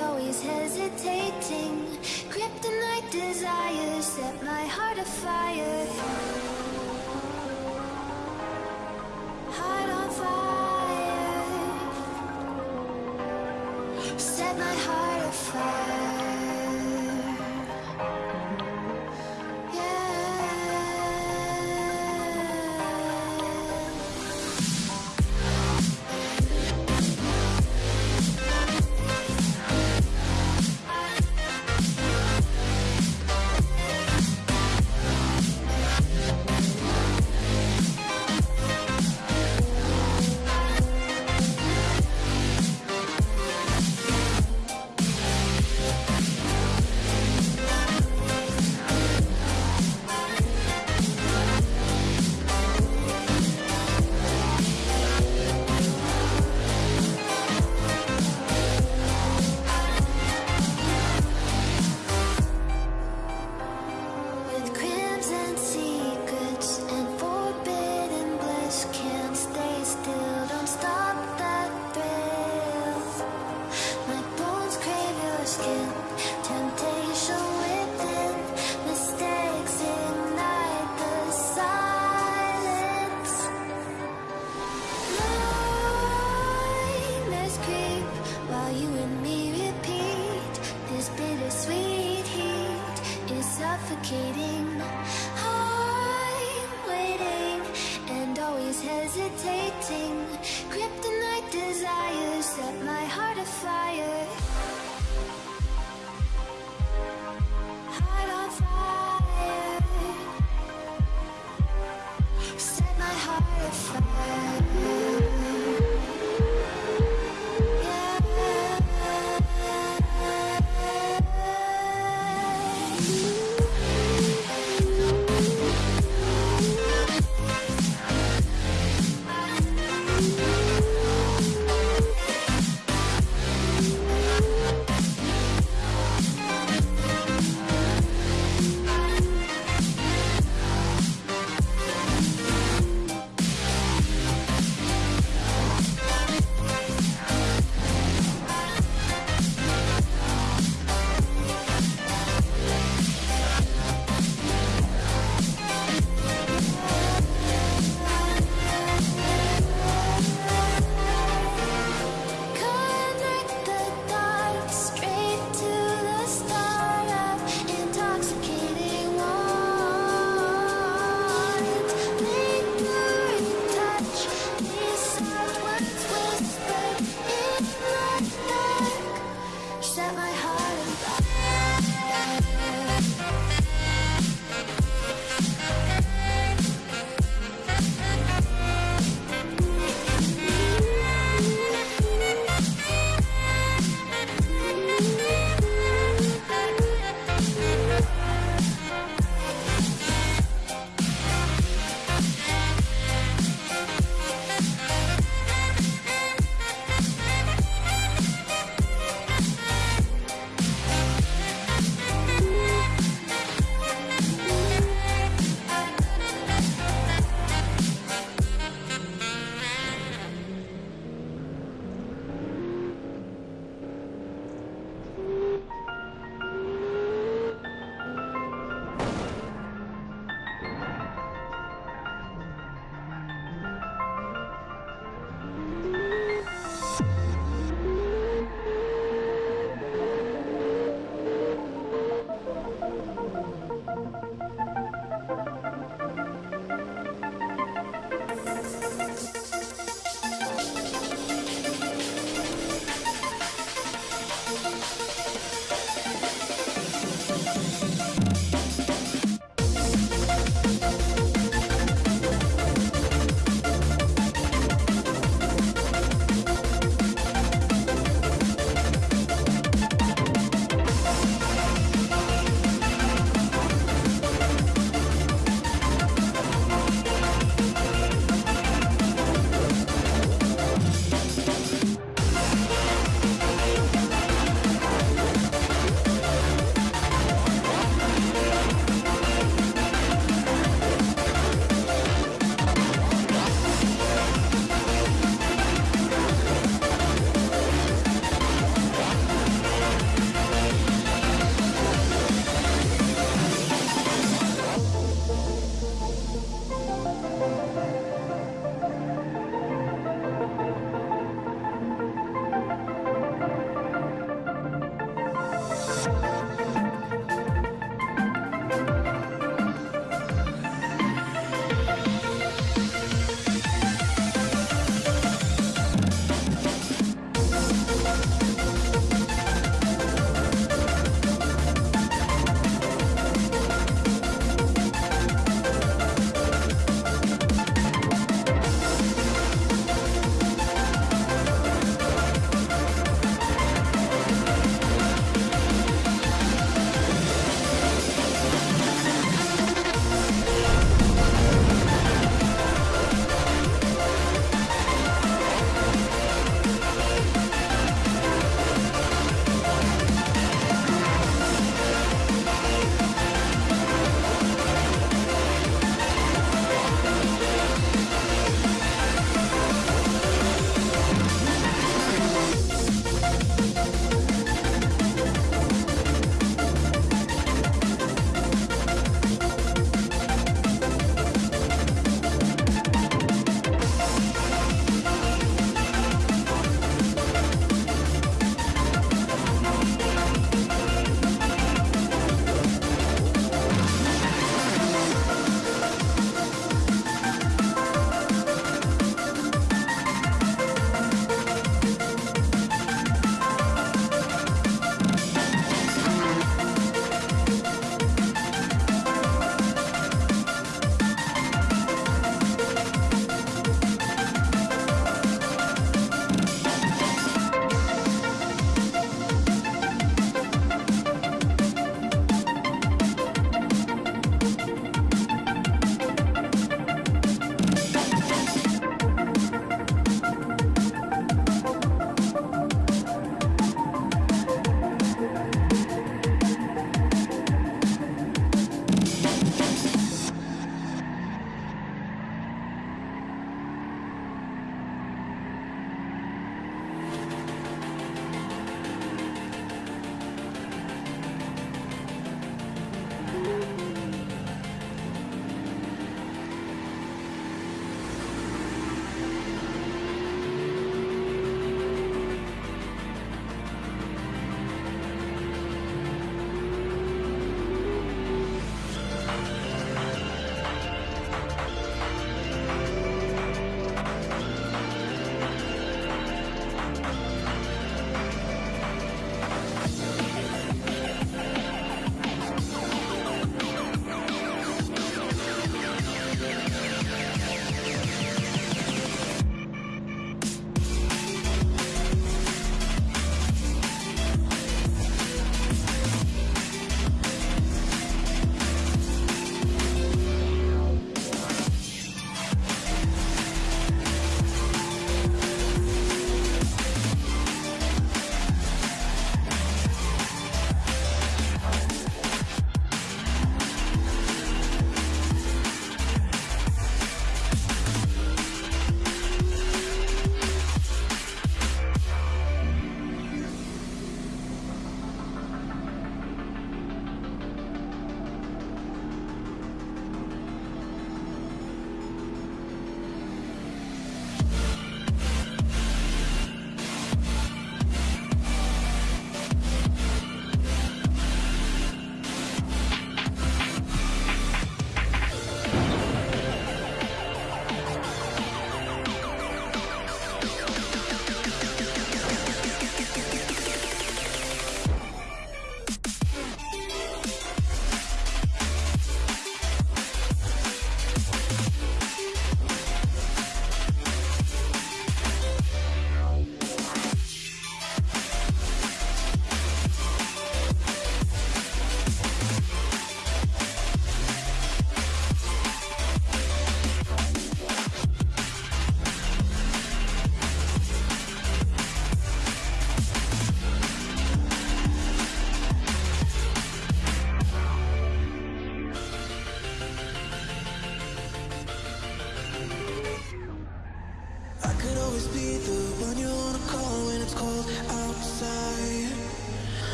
always hesitating. Kryptonite desires set my heart afire.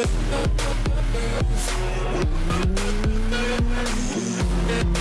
with the birds.